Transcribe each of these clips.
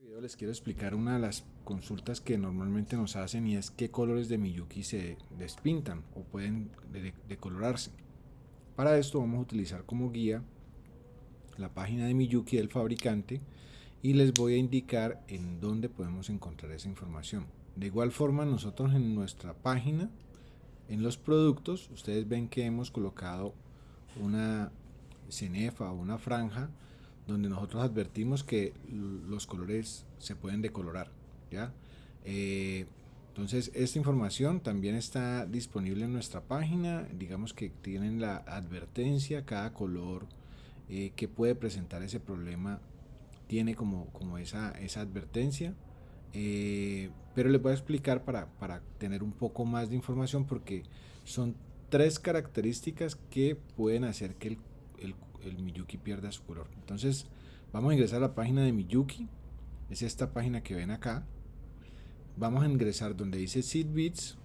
video les quiero explicar una de las consultas que normalmente nos hacen y es qué colores de Miyuki se despintan o pueden decolorarse. Para esto vamos a utilizar como guía la página de Miyuki del fabricante y les voy a indicar en dónde podemos encontrar esa información. De igual forma nosotros en nuestra página, en los productos, ustedes ven que hemos colocado una cenefa o una franja donde nosotros advertimos que los colores se pueden decolorar. ¿ya? Eh, entonces esta información también está disponible en nuestra página, digamos que tienen la advertencia, cada color eh, que puede presentar ese problema tiene como, como esa, esa advertencia. Eh, pero les voy a explicar para, para tener un poco más de información porque son tres características que pueden hacer que el, el, el Miyuki pierda su color. Entonces vamos a ingresar a la página de Miyuki. Es esta página que ven acá. Vamos a ingresar donde dice Seed Bits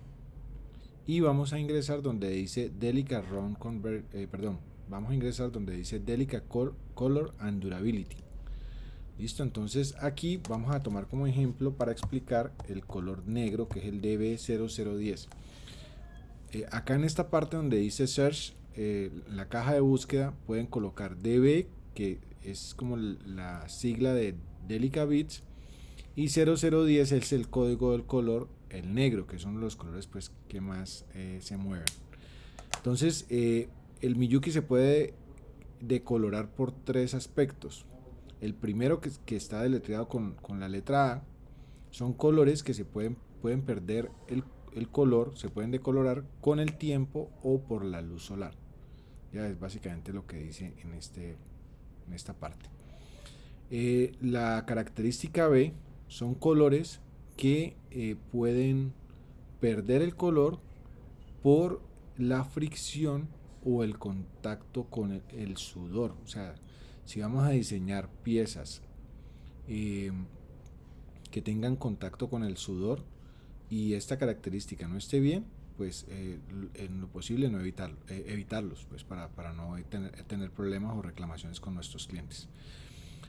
y vamos a ingresar donde dice Delica Round Convert, eh, perdón, vamos a ingresar donde dice Delica Color and Durability. Listo, entonces aquí vamos a tomar como ejemplo para explicar el color negro que es el DB0010. Eh, acá en esta parte donde dice Search eh, la caja de búsqueda pueden colocar DB, que es como la sigla de Delica Bits, y 0010 es el código del color, el negro, que son los colores pues, que más eh, se mueven. Entonces, eh, el Miyuki se puede decolorar por tres aspectos. El primero que, que está deletreado con, con, la letra A son colores que se pueden, pueden perder el, el color, se pueden decolorar con el tiempo o por la luz solar. Ya es básicamente lo que dice en, este, en esta parte. Eh, la característica B son colores que eh, pueden perder el color por la fricción o el contacto con el, sudor. O sea, si vamos a diseñar piezas eh, que tengan contacto con el sudor y esta característica no esté bien, pues eh, en lo posible no evitar, eh, evitarlos, pues para, para no tener, tener, problemas o reclamaciones con nuestros clientes.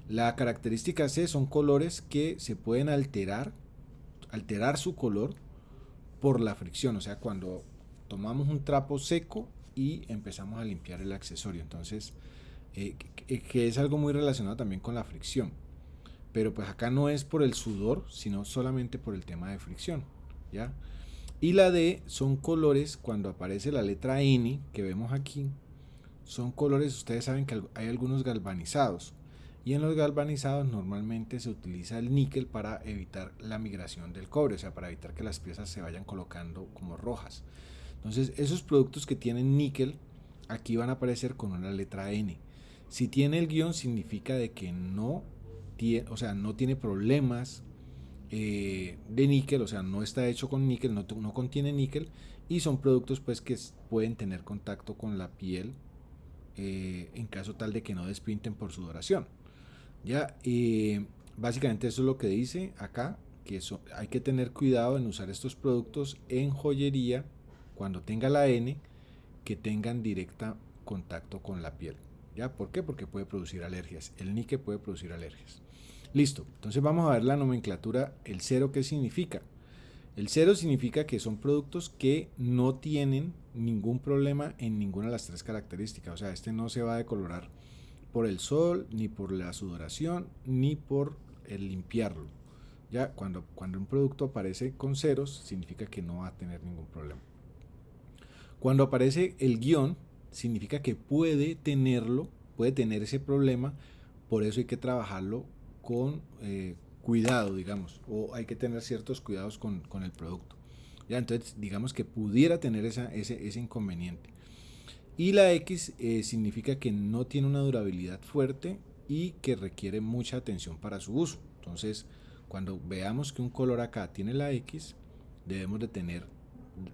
La característica C son colores que se pueden alterar, alterar su color por la fricción, o sea, cuando tomamos un trapo seco y empezamos a limpiar el accesorio, entonces, eh, que es algo muy relacionado también con la fricción, pero pues acá no es por el sudor, sino solamente por el tema de fricción, ¿ya? Y la D son colores, cuando aparece la letra N que vemos aquí, son colores, ustedes saben que hay algunos galvanizados. Y en los galvanizados normalmente se utiliza el níquel para evitar la migración del cobre, o sea, para evitar que las piezas se vayan colocando como rojas. Entonces, esos productos que tienen níquel, aquí van a aparecer con una letra N. Si tiene el guion, significa de que no tiene, o sea, no tiene problemas eh, de níquel, o sea, no está hecho con níquel, no, contiene níquel y son productos pues que pueden tener contacto con la piel eh, en caso tal de que no despinten por sudoración. Ya, eh, básicamente eso es lo que dice acá, que eso, hay que tener cuidado en usar estos productos en joyería cuando tenga la N que tengan directa contacto con la piel. ¿Ya? ¿Por qué? Porque puede producir alergias. El níquel puede producir alergias. Listo, entonces vamos a ver la nomenclatura, el cero, ¿qué significa? El cero significa que son productos que no tienen ningún problema en ninguna de las tres características. O sea, este no se va a decolorar por el sol, ni por la sudoración, ni por el limpiarlo. Ya cuando, cuando un producto aparece con ceros, significa que no va a tener ningún problema. Cuando aparece el guion, significa que puede tenerlo, puede tener ese problema, por eso hay que trabajarlo con eh, cuidado, digamos, o hay que tener ciertos cuidados con, con, el producto. Ya, entonces, digamos que pudiera tener ese, ese inconveniente. Y la X eh, significa que no tiene una durabilidad fuerte y que requiere mucha atención para su uso. Entonces, cuando veamos que un color acá tiene la X, debemos de tener,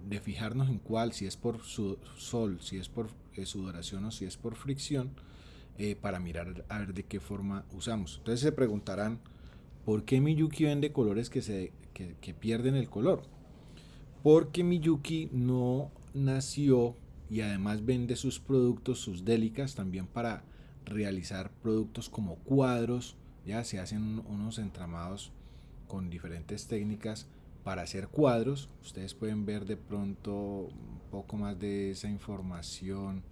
de fijarnos en cuál, si es por su, sol, si es por eh, sudoración o si es por fricción, eh, para mirar a ver de qué forma usamos. Entonces se preguntarán, ¿por qué Miyuki vende colores que, se, que, que pierden el color? Porque Miyuki no nació y además vende sus productos, sus délicas, también para realizar productos como cuadros ya se hacen unos entramados con diferentes técnicas para hacer cuadros. Ustedes pueden ver de pronto un poco más de esa información.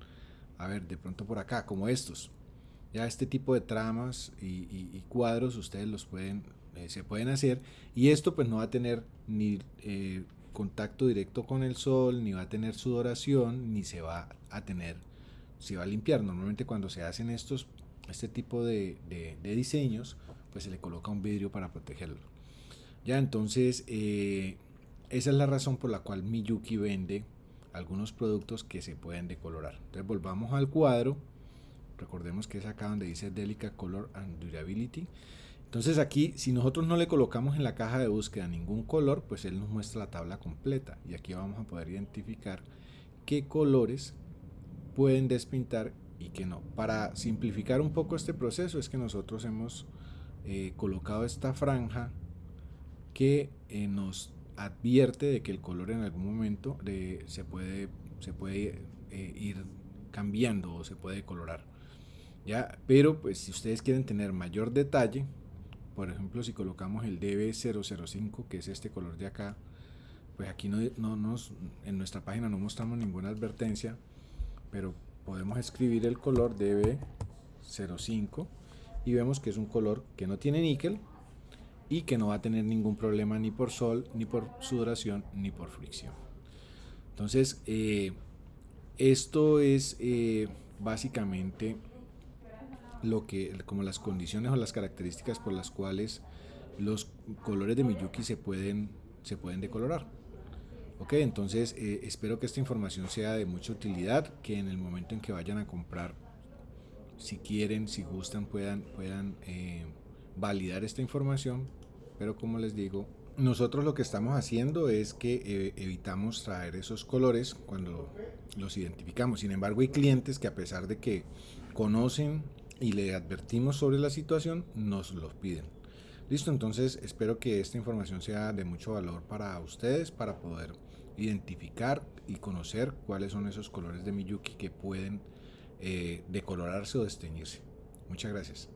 A ver, de pronto por acá, como estos. Ya este tipo de tramas y, cuadros ustedes los pueden, eh, se pueden hacer. Y esto pues no va a tener ni eh, contacto directo con el sol, ni va a tener sudoración, ni se va a tener, se va a limpiar. Normalmente cuando se hacen estos, este tipo de, de diseños, pues se le coloca un vidrio para protegerlo. Ya, entonces, eh, esa es la razón por la cual Miyuki vende algunos productos que se pueden decolorar. Entonces, volvamos al cuadro. Recordemos que es acá donde dice Delica Color and Durability. Entonces aquí, si nosotros no le colocamos en la caja de búsqueda ningún color, pues él nos muestra la tabla completa. Y aquí vamos a poder identificar qué colores pueden despintar y qué no. Para simplificar un poco este proceso es que nosotros hemos eh, colocado esta franja que eh, nos advierte de que el color en algún momento se puede, se puede eh, ir cambiando o se puede colorar. ¿ya? Pero pues si ustedes quieren tener mayor detalle, por ejemplo si colocamos el DB005, que es este color de acá, pues aquí no, no nos, en nuestra página no mostramos ninguna advertencia, pero podemos escribir el color DB05 y vemos que es un color que no tiene níquel, y que no va a tener ningún problema ni por sol, ni por sudoración, ni por fricción. Entonces, eh, esto es eh, básicamente lo que, como las condiciones o las características por las cuales los colores de Miyuki se pueden, se pueden decolorar. Ok, entonces eh, espero que esta información sea de mucha utilidad, que en el momento en que vayan a comprar, si quieren, si gustan, puedan, puedan validar esta información pero como les digo, nosotros lo que estamos haciendo es que eh, evitamos traer esos colores cuando los identificamos. Sin embargo, hay clientes que a pesar de que conocen y le advertimos sobre la situación, nos los piden. Listo, entonces espero que esta información sea de mucho valor para ustedes, para poder identificar y conocer cuáles son esos colores de Miyuki que pueden eh, decolorarse o desteñirse. Muchas gracias.